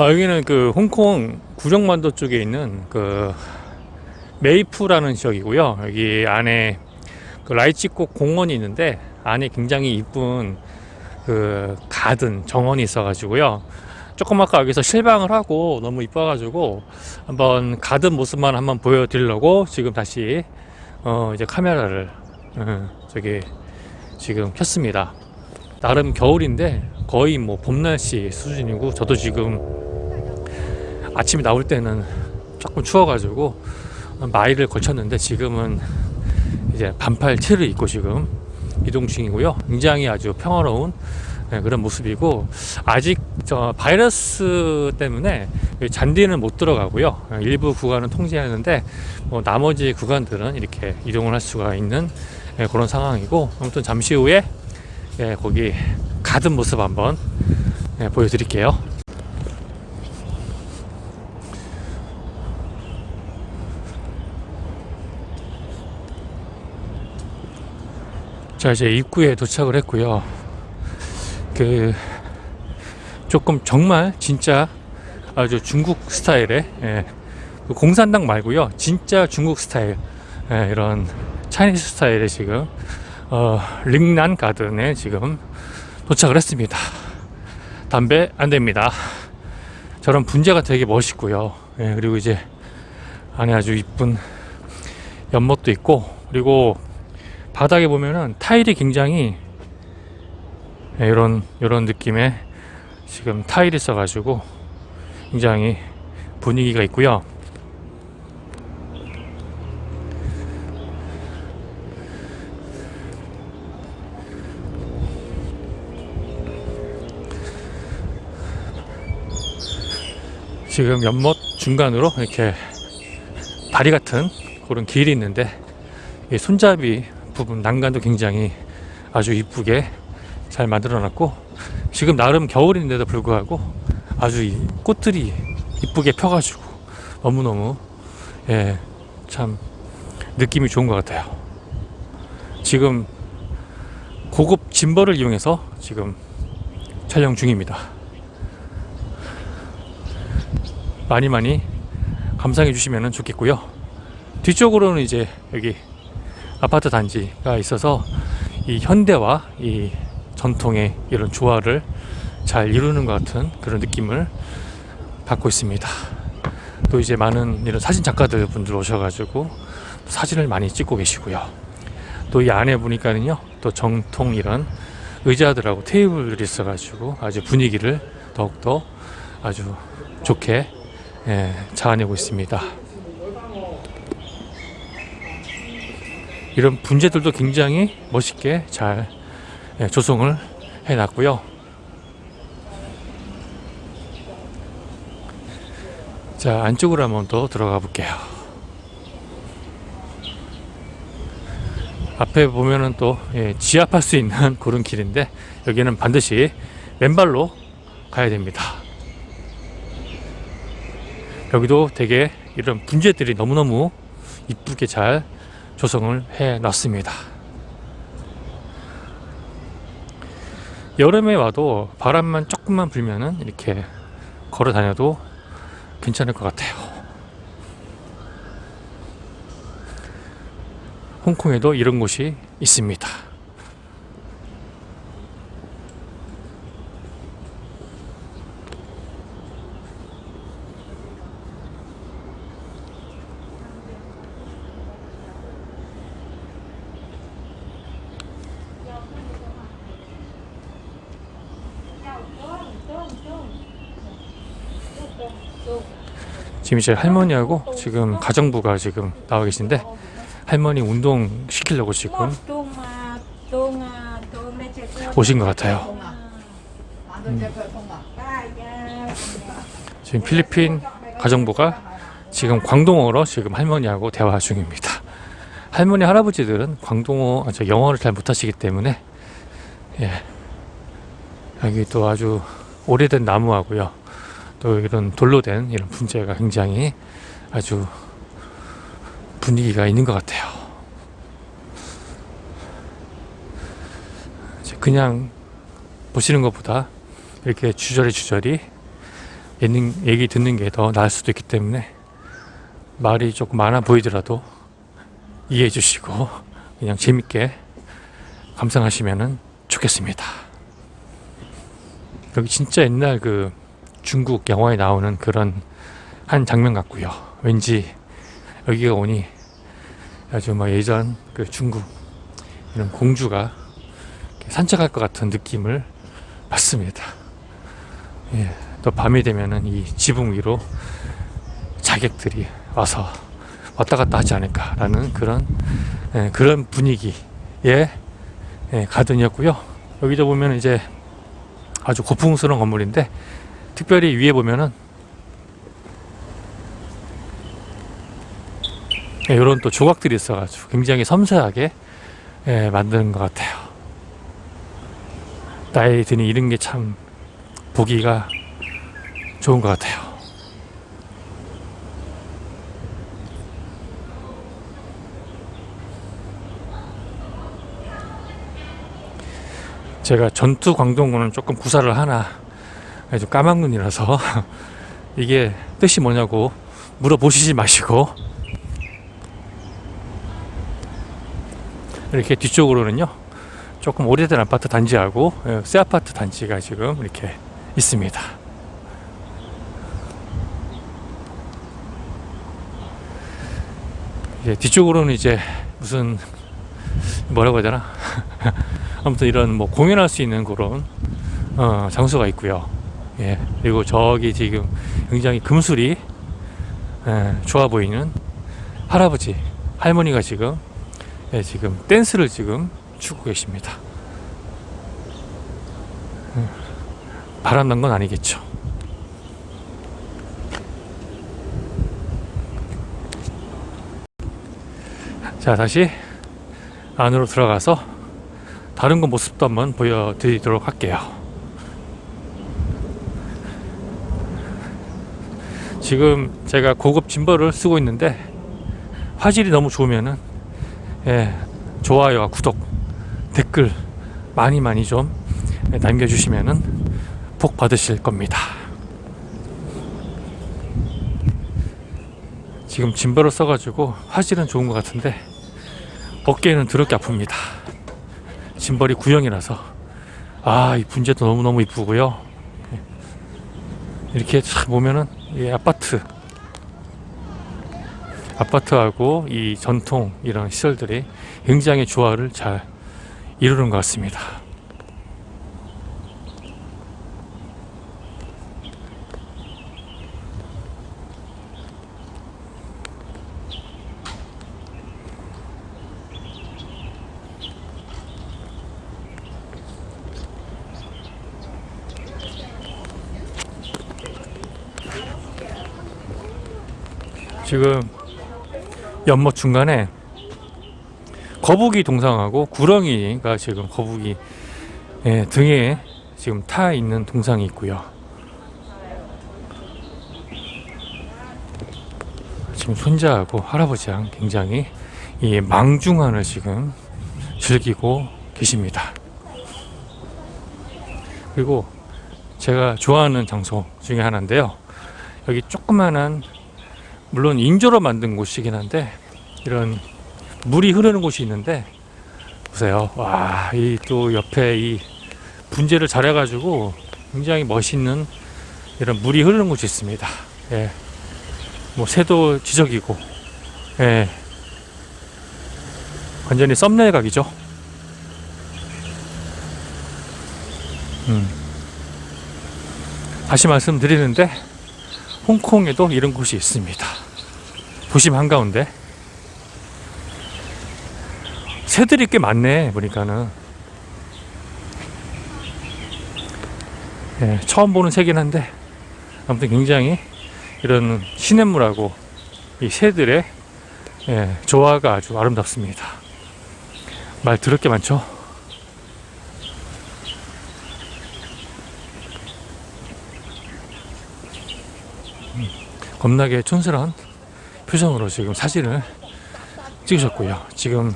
아, 여기는 그 홍콩 구룡만도 쪽에 있는 그 메이프라는 지역이고요. 여기 안에 그 라이치꽃 공원이 있는데 안에 굉장히 이쁜 그 가든 정원이 있어 가지고요. 조금 아까 여기서 실방을 하고 너무 이뻐 가지고 한번 가든 모습만 한번 보여 드리려고 지금 다시 어 이제 카메라를 어, 저기 지금 켰습니다. 나름 겨울인데 거의 뭐 봄 날씨 수준이고 저도 지금 아침에 나올 때는 조금 추워가지고 마일을 걸쳤는데 지금은 이제 반팔 티를 입고 지금 이동 중이고요. 굉장히 아주 평화로운 네, 그런 모습이고 아직 저 바이러스 때문에 잔디는 못 들어가고요. 일부 구간은 통제하는데 뭐 나머지 구간들은 이렇게 이동을 할 수가 있는 네, 그런 상황이고 아무튼 잠시 후에 예, 거기 가든 모습 한번 예, 보여드릴게요. 자 이제 입구에 도착을 했고요. 그 조금 정말 진짜 아주 중국 스타일의 예, 그 공산당 말고요. 진짜 중국 스타일 예, 이런 차이니스 스타일의 지금 어, 링난 가든에 지금 도착을 했습니다. 담배 안 됩니다. 저런 분재가 되게 멋있고요. 예, 그리고 이제 안에 아주 이쁜 연못도 있고 그리고 바닥에 보면은 타일이 굉장히 예, 이런 이런 느낌의 지금 타일이 있어가지고 굉장히 분위기가 있고요. 지금 연못 중간으로 이렇게 다리 같은 그런 길이 있는데 이 손잡이 부분 난간도 굉장히 아주 이쁘게 잘 만들어 놨고 지금 나름 겨울인데도 불구하고 아주 이 꽃들이 이쁘게 펴가지고 너무너무 예, 참 느낌이 좋은 것 같아요. 지금 고급 짐벌을 이용해서 지금 촬영 중입니다. 많이 많이 감상해 주시면 좋겠고요. 뒤쪽으로는 이제 여기 아파트 단지가 있어서 이 현대와 이 전통의 이런 조화를 잘 이루는 것 같은 그런 느낌을 받고 있습니다. 또 이제 많은 이런 사진 작가들 분들 오셔가지고 사진을 많이 찍고 계시고요. 또 이 안에 보니까는요, 또 정통 이런 의자들하고 테이블들이 있어가지고 아주 분위기를 더욱더 아주 좋게 예, 자아내고 있습니다. 이런 분재들도 굉장히 멋있게 잘 예, 조성을 해놨고요. 자 안쪽으로 한번 더 들어가 볼게요. 앞에 보면은 또 예, 지압할 수 있는 그런 길인데 여기는 반드시 맨발로 가야 됩니다. 여기도 되게 이런 분재들이 너무너무 이쁘게 잘 조성을 해 놨습니다. 여름에 와도 바람만 조금만 불면은 이렇게 걸어 다녀도 괜찮을 것 같아요. 홍콩에도 이런 곳이 있습니다. 지금 이제 할머니하고 지금 가정부가 지금 나와 계신데 할머니 운동 시키려고 지금 오신 것 같아요. 음. 지금 필리핀 가정부가 지금 광동어로 지금 할머니하고 대화 중입니다. 할머니 할아버지들은 광동어 저 영어를 잘 못하시기 때문에 예. 여기 또 아주 오래된 나무하고요. 또 이런 돌로 된 이런 분재가 굉장히 아주 분위기가 있는 것 같아요. 그냥 보시는 것보다 이렇게 주저리 주저리 얘기, 얘기 듣는 게 더 나을 수도 있기 때문에 말이 조금 많아 보이더라도 이해해 주시고 그냥 재밌게 감상하시면 좋겠습니다. 여기 진짜 옛날 그 중국 영화에 나오는 그런 한 장면 같고요. 왠지 여기가 오니 아주 막 예전 그 중국 이런 공주가 산책할 것 같은 느낌을 받습니다. 예, 또 밤이 되면은 이 지붕 위로 자객들이 와서 왔다 갔다 하지 않을까라는 그런 예, 그런 분위기의 예, 가든이었고요. 여기도 보면 이제 아주 고풍스러운 건물인데 특별히 위에 보면은 예, 이런 또 조각들이 있어가지고 굉장히 섬세하게 예, 만드는 것 같아요. 나이 드니 이런 게 참 보기가 좋은 것 같아요. 제가 전투 광동군은 조금 구사를 하나 좀 까만 눈이라서 이게 뜻이 뭐냐고 물어보시지 마시고 이렇게 뒤쪽으로는요 조금 오래된 아파트 단지하고 예, 새 아파트 단지가 지금 이렇게 있습니다. 이제 뒤쪽으로는 이제 무슨 뭐라고 해야 되나 아무튼 이런 뭐 공연할 수 있는 그런 어, 장소가 있고요. 예 그리고 저기 지금 굉장히 금술이 예, 좋아 보이는 할아버지 할머니가 지금 예, 지금 댄스를 지금 추고 계십니다. 음, 바람 난 건 아니겠죠. 자, 다시 안으로 들어가서 다른 거 모습도 한번 보여드리도록 할게요. 지금 제가 고급 짐벌을 쓰고 있는데 화질이 너무 좋으면은 예, 좋아요와 구독, 댓글 많이 많이 좀 남겨주시면은 복 받으실 겁니다. 지금 짐벌을 써가지고 화질은 좋은 것 같은데 어깨는 더럽게 아픕니다. 짐벌이 구형이라서 아 이 분재도 너무너무 이쁘고요. 이렇게 참 보면은 이 아파트 아파트하고 이 전통 이런 시설들이 굉장히 조화를 잘 이루는 것 같습니다. 지금 연못 중간에 거북이 동상하고 구렁이가 지금 거북이 예, 등에 지금 타 있는 동상이 있고요. 지금 손자하고 할아버지랑 굉장히 이 망중한을 지금 즐기고 계십니다. 그리고 제가 좋아하는 장소 중에 하나인데요. 여기 조그만한 물론 인조로 만든 곳이긴 한데 이런 물이 흐르는 곳이 있는데 보세요. 와, 이 또 옆에 이 분재를 잘 해가지고 굉장히 멋있는 이런 물이 흐르는 곳이 있습니다. 예. 뭐 새도 지적이고, 예. 완전히 썸네일 각이죠. 음. 다시 말씀드리는데 홍콩에도 이런 곳이 있습니다. 도심 한가운데 새들이 꽤 많네 보니까는 예, 처음 보는 새긴 한데 아무튼 굉장히 이런 시냇물하고 이 새들의 예, 조화가 아주 아름답습니다. 말 더럽게 많죠? 겁나게 촌스러운 표정으로 지금 사진을 찍으셨고요. 지금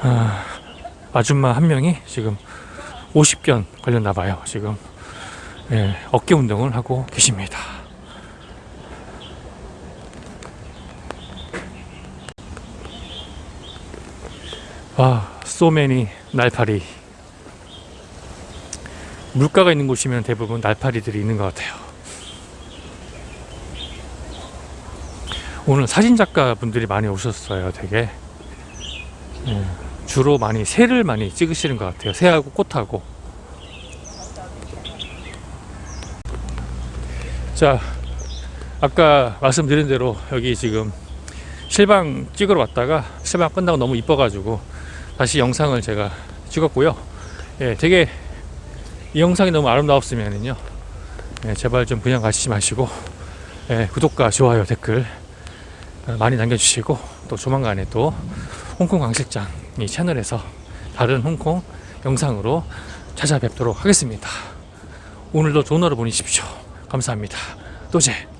아, 아줌마 한 명이 지금 50견 걸렸나 봐요. 지금 예, 어깨 운동을 하고 계십니다. 와, 소매니 날파리. 물가가 있는 곳이면 대부분 날파리들이 있는 것 같아요. 오늘 사진 작가 분들이 많이 오셨어요. 되게 예, 주로 많이 새를 많이 찍으시는 것 같아요. 새하고 꽃하고. 자, 아까 말씀드린 대로 여기 지금 실방 찍으러 왔다가 실방 끝나고 너무 이뻐 가지고 다시 영상을 제가 찍었고요. 예, 되게 이 영상이 너무 아름다웠으면은요, 예, 제발 좀 그냥 가시지 마시고 예, 구독과 좋아요 댓글 어, 많이 남겨주시고 또 조만간에 또 홍콩 광실장 이 채널에서 다른 홍콩 영상으로 찾아뵙도록 하겠습니다. 오늘도 좋은 하루 보내십시오. 감사합니다. 또제